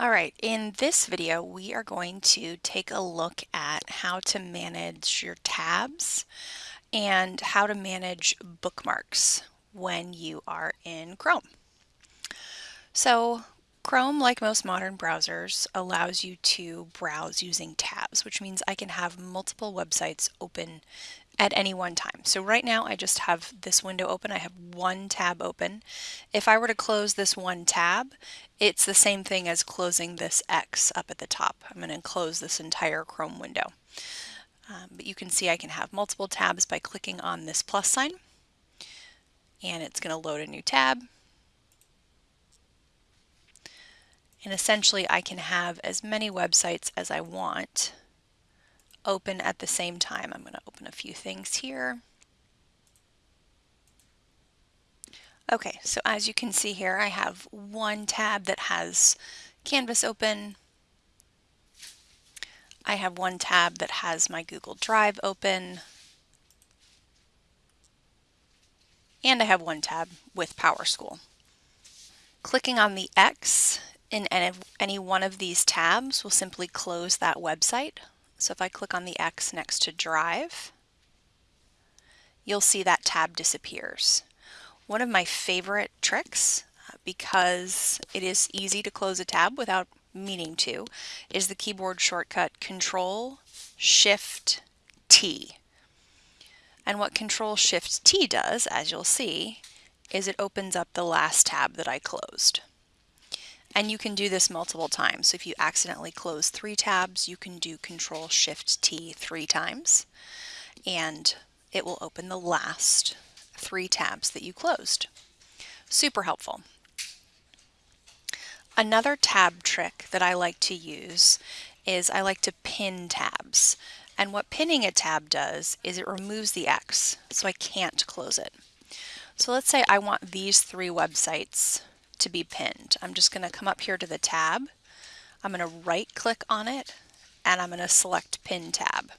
All right, in this video, we are going to take a look at how to manage your tabs and how to manage bookmarks when you are in Chrome. So Chrome, like most modern browsers, allows you to browse using tabs, which means I can have multiple websites open at any one time. So right now I just have this window open. I have one tab open. If I were to close this one tab, it's the same thing as closing this X up at the top. I'm going to close this entire Chrome window. Um, but you can see I can have multiple tabs by clicking on this plus sign and it's going to load a new tab. And essentially I can have as many websites as I want open at the same time. I'm going to open a few things here. Okay, so as you can see here, I have one tab that has Canvas open. I have one tab that has my Google Drive open. And I have one tab with PowerSchool. Clicking on the X in any one of these tabs will simply close that website. So if I click on the X next to Drive, you'll see that tab disappears. One of my favorite tricks, uh, because it is easy to close a tab without meaning to, is the keyboard shortcut Control Shift T. And what Control Shift T does, as you'll see, is it opens up the last tab that I closed. And you can do this multiple times. So if you accidentally close three tabs, you can do Control Shift T three times and it will open the last three tabs that you closed. Super helpful. Another tab trick that I like to use is I like to pin tabs. And what pinning a tab does is it removes the X, so I can't close it. So let's say I want these three websites to be pinned. I'm just going to come up here to the tab. I'm going to right click on it and I'm going to select pin tab.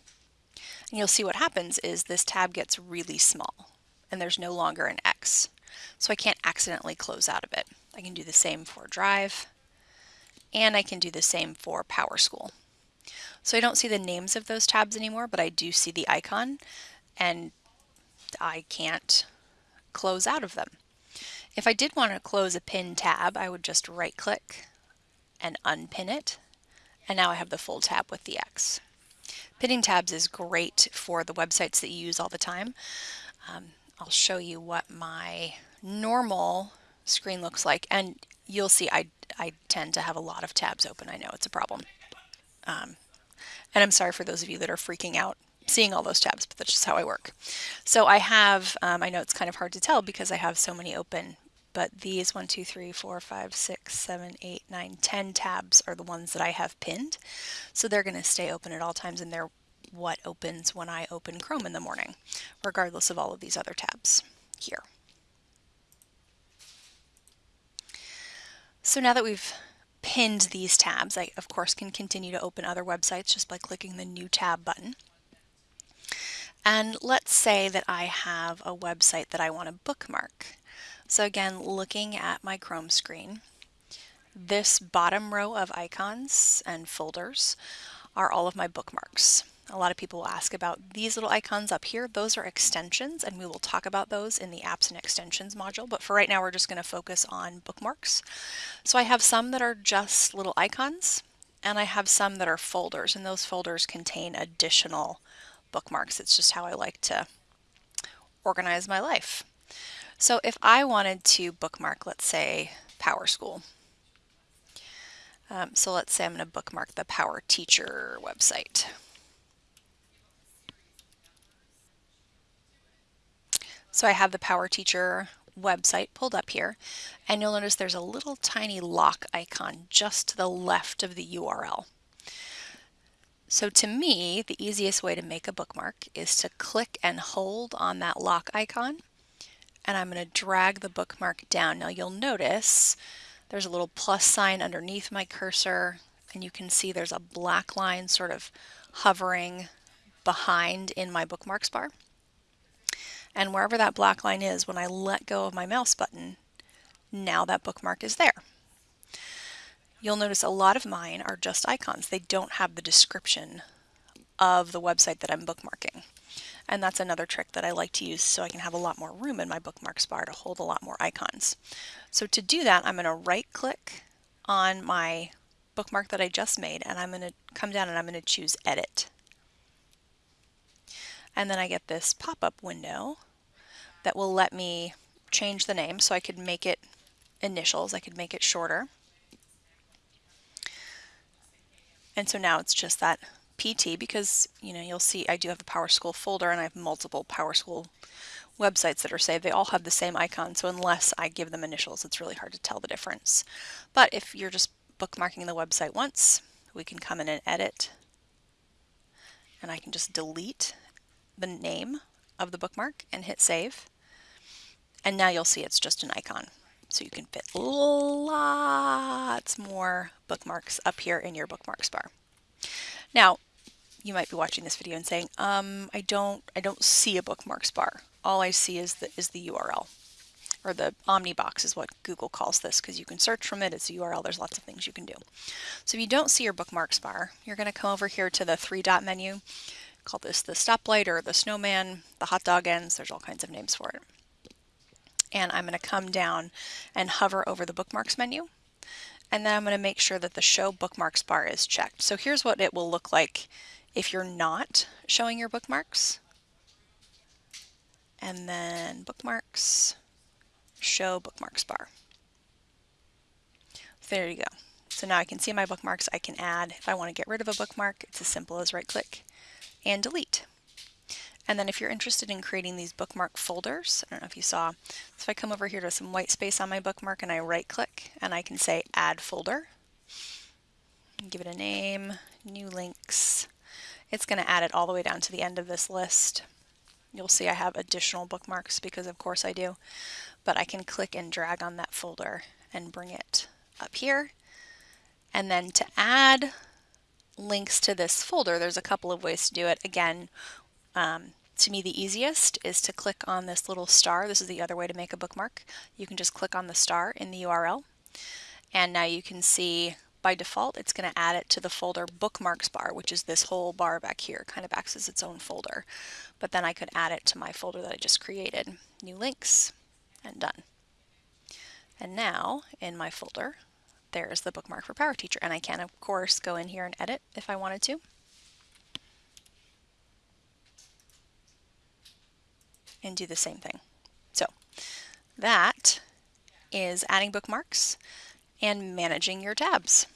And you'll see what happens is this tab gets really small and there's no longer an X. So I can't accidentally close out of it. I can do the same for Drive and I can do the same for PowerSchool. So I don't see the names of those tabs anymore, but I do see the icon and I can't close out of them. If I did want to close a pin tab, I would just right click and unpin it. And now I have the full tab with the X. Pinning tabs is great for the websites that you use all the time. Um, I'll show you what my normal screen looks like and you'll see I, I tend to have a lot of tabs open. I know it's a problem. Um, and I'm sorry for those of you that are freaking out seeing all those tabs, but that's just how I work. So I have, um, I know it's kind of hard to tell because I have so many open, but these 1, 2, 3, 4, 5, 6, 7, 8, 9, 10 tabs are the ones that I have pinned. So they're going to stay open at all times and they're what opens when I open Chrome in the morning, regardless of all of these other tabs here. So now that we've pinned these tabs, I of course can continue to open other websites just by clicking the new tab button. And let's say that I have a website that I want to bookmark. So again, looking at my Chrome screen, this bottom row of icons and folders are all of my bookmarks. A lot of people will ask about these little icons up here. Those are extensions and we will talk about those in the apps and extensions module. But for right now, we're just going to focus on bookmarks. So I have some that are just little icons and I have some that are folders and those folders contain additional bookmarks. It's just how I like to organize my life. So if I wanted to bookmark, let's say, PowerSchool. Um, so let's say I'm going to bookmark the Power Teacher website. So I have the Power Teacher website pulled up here and you'll notice there's a little tiny lock icon just to the left of the URL. So to me, the easiest way to make a bookmark is to click and hold on that lock icon and I'm going to drag the bookmark down. Now you'll notice there's a little plus sign underneath my cursor and you can see there's a black line sort of hovering behind in my bookmarks bar. And wherever that black line is, when I let go of my mouse button, now that bookmark is there. you'll notice a lot of mine are just icons. They don't have the description of the website that I'm bookmarking. And that's another trick that I like to use so I can have a lot more room in my bookmarks bar to hold a lot more icons. So to do that, I'm going to right click on my bookmark that I just made and I'm going to come down and I'm going to choose edit. And then I get this pop-up window that will let me change the name so I could make it initials, I could make it shorter. And so now it's just that PT because, you know, you'll see I do have a PowerSchool folder and I have multiple PowerSchool websites that are saved. They all have the same icon, so unless I give them initials, it's really hard to tell the difference. But if you're just bookmarking the website once, we can come in and edit, and I can just delete the name of the bookmark and hit save. And now you'll see it's just an icon. So you can fit lots more bookmarks up here in your bookmarks bar. Now, you might be watching this video and saying, um, I don't, I don't see a bookmarks bar. All I see is the, is the URL or the Omnibox is what Google calls this because you can search from it. It's a URL. There's lots of things you can do. So if you don't see your bookmarks bar, you're going to come over here to the three dot menu. Call this the stoplight or the snowman, the hot dog ends. There's all kinds of names for it. And I'm going to come down and hover over the bookmarks menu. And then I'm going to make sure that the show bookmarks bar is checked. So here's what it will look like if you're not showing your bookmarks. And then bookmarks, show bookmarks bar. There you go. So now I can see my bookmarks. I can add, if I want to get rid of a bookmark, it's as simple as right click and delete. And then if you're interested in creating these bookmark folders, I don't know if you saw, so if I come over here to some white space on my bookmark and I right click and I can say add folder, give it a name, new links, it's going to add it all the way down to the end of this list. You'll see I have additional bookmarks because of course I do, but I can click and drag on that folder and bring it up here. And then to add links to this folder, there's a couple of ways to do it. Again, um, to me the easiest is to click on this little star. This is the other way to make a bookmark. You can just click on the star in the URL and now you can see by default it's going to add it to the folder bookmarks bar which is this whole bar back here kind of acts as its own folder but then I could add it to my folder that I just created new links and done and now in my folder there's the bookmark for Power Teacher. And I can, of course, go in here and edit if I wanted to. And do the same thing. So that is adding bookmarks and managing your tabs.